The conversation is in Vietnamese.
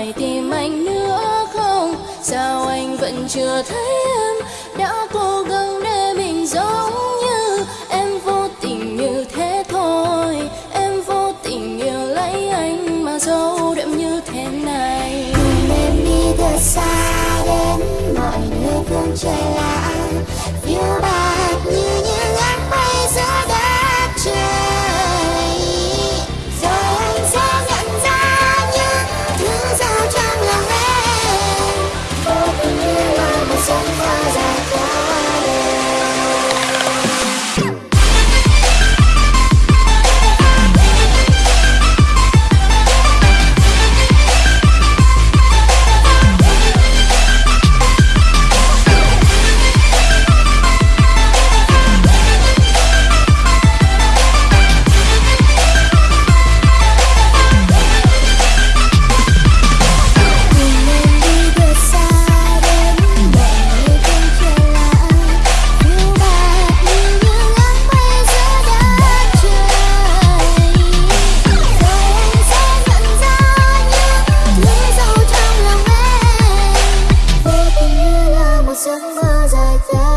phải tìm anh nữa không? Sao anh vẫn chưa thấy em? Đã cố gắng để mình giống như em vô tình như thế thôi. Em vô tình yêu lấy anh mà sâu đậm như thế này. Em đi thật xa đến mọi nơi phương trời lại. like that